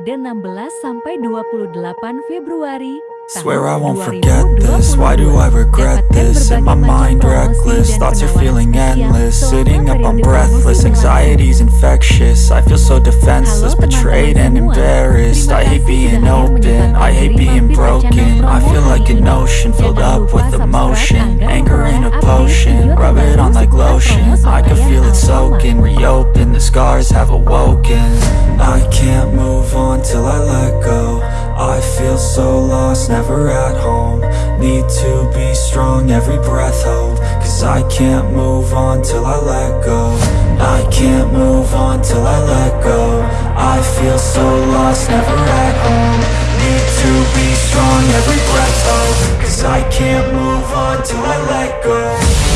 periode 16 sampai 28 Februari Swear I won't forget this, why do I regret this? In my mind reckless, thoughts are feeling endless. Sitting up I'm breathless, anxiety's infectious. I feel so defenseless, betrayed and embarrassed. I hate being open, I hate being broken. I feel like an ocean, filled up with emotion. Anger ain't a potion, rub it on like lotion. I can feel it soaking, reopen, the scars have awoken I can't move on till I let go. I feel so lost, never at home. Need to be strong, every breath hold. Cause I can't move on till I let go. I can't move on till I let go. I feel so lost, never at home. Need to be strong, every breath hold. Cause I can't move on till I let go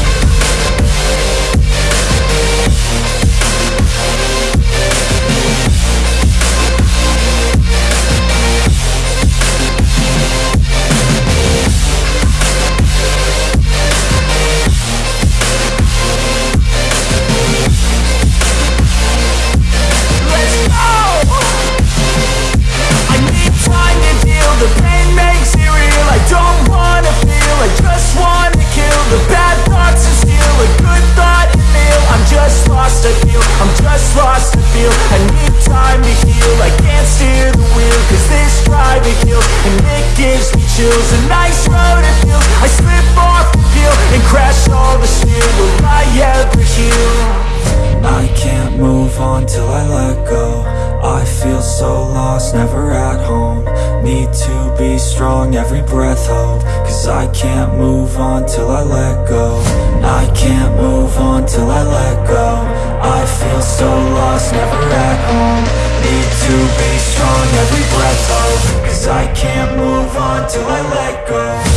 never at home. Need to be strong, every breath hold Cause I can't move on till I let go. I can't move on till I let go. I feel so lost, never at home. Need to be strong, every breath hold Cause I can't move on till I let go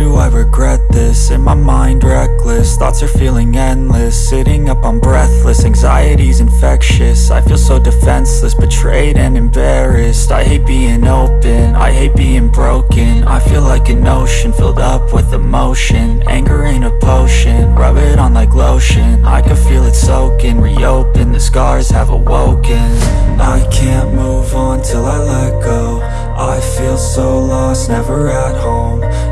do I regret this? In my mind reckless, thoughts are feeling endless. Sitting up I'm breathless, anxiety's infectious. I feel so defenseless, betrayed and embarrassed. I hate being open, I hate being broken. I feel like an ocean, filled up with emotion. Anger ain't a potion, rub it on like lotion. I can feel it soaking, reopen, the scars have awoken. I can't move on till I let go. I feel so lost, never at home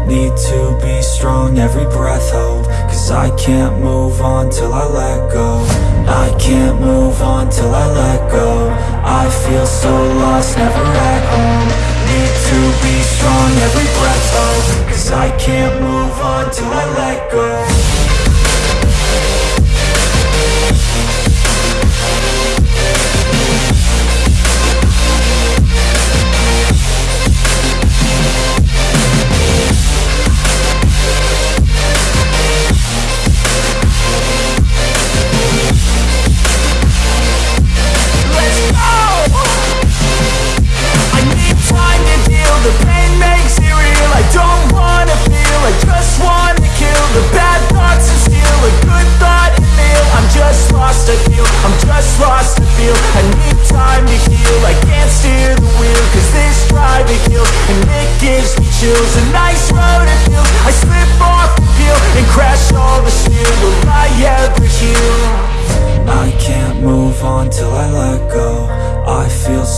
Need to be strong, every breath hold Cause I can't move on till I let go. I can't move on till I let go. I feel so lost, never at home. Need to be strong, every breath hold Cause I can't move on till I let go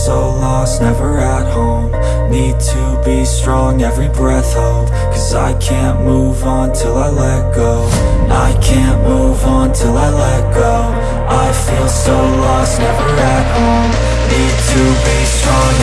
so lost, never at home. Need to be strong, every breath hold. Cause I can't move on till I let go. I can't move on till I let go. I feel so lost, never at home. Need to be strong,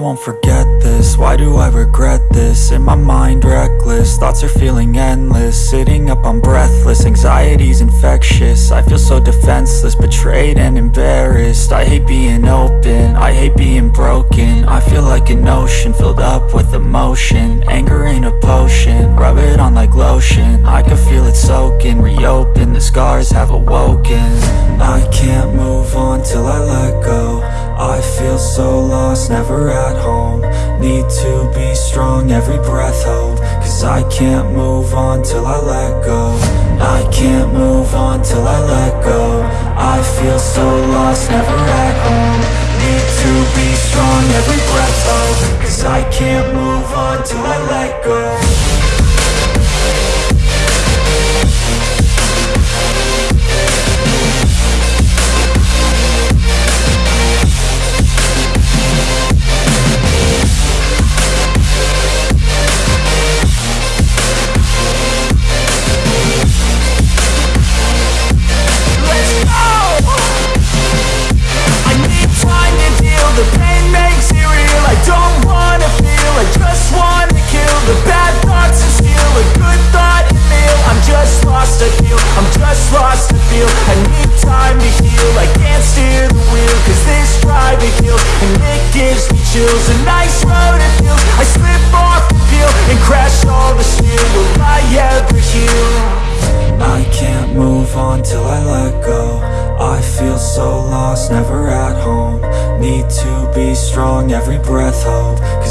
won't forget this. Why do I regret this? In my mind reckless. Thoughts are feeling endless. Sitting up, I'm breathless. Anxiety's infectious. I feel so defenseless Betrayed and embarrassed. I hate being open. I hate being broken. I feel like an ocean Filled up with emotion. Anger ain't a potion. Rub it on like lotion. I can feel it soaking. Reopen, the scars have awoken. I can't move on till I let go I feel so lost, never at home. Need to be strong, every breath hold. Cause I can't move on till I let go. I can't move on till I let go. I feel so lost, never at home. Need to be strong, every breath hold. Cause I can't move on till I let go feels a nice road it feels I slip off the peel and crash all the steel Will I ever heal? I can't move on till I let go I feel so lost, never at home Need to be strong, every breath hope.